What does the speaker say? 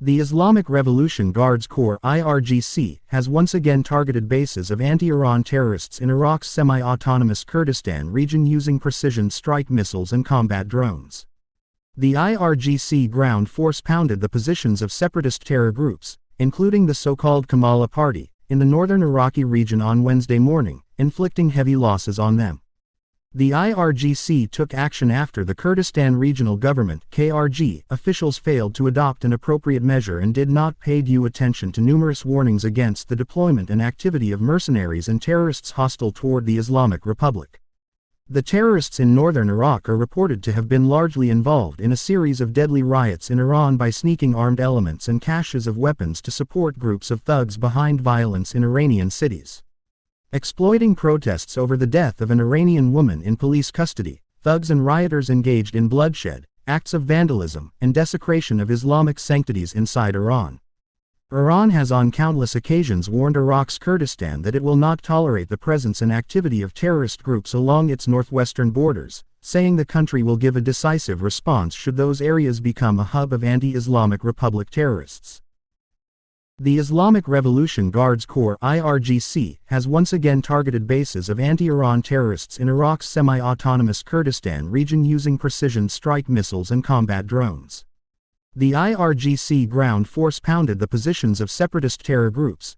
The Islamic Revolution Guards Corps IRGC has once again targeted bases of anti-Iran terrorists in Iraq's semi-autonomous Kurdistan region using precision strike missiles and combat drones. The IRGC ground force pounded the positions of separatist terror groups, including the so-called Komala Party, in the northern Iraqi region on Wednesday morning, inflicting heavy losses on them. The IRGC took action after the Kurdistan Regional Government KRG officials failed to adopt an appropriate measure and did not pay due attention to numerous warnings against the deployment and activity of mercenaries and terrorists hostile toward the Islamic Republic. The terrorists in northern Iraq are reported to have been largely involved in a series of deadly riots in Iran by sneaking armed elements and caches of weapons to support groups of thugs behind violence in Iranian cities. Exploiting protests over the death of an Iranian woman in police custody, thugs and rioters engaged in bloodshed, acts of vandalism, and desecration of Islamic sanctities inside Iran. Iran has on countless occasions warned Iraq's Kurdistan that it will not tolerate the presence and activity of terrorist groups along its northwestern borders, saying the country will give a decisive response should those areas become a hub of anti-Islamic Republic terrorists. The Islamic Revolution Guards Corps IRGC has once again targeted bases of anti-Iran terrorists in Iraq's semi-autonomous Kurdistan region using precision strike missiles and combat drones. The IRGC ground force pounded the positions of separatist terror groups,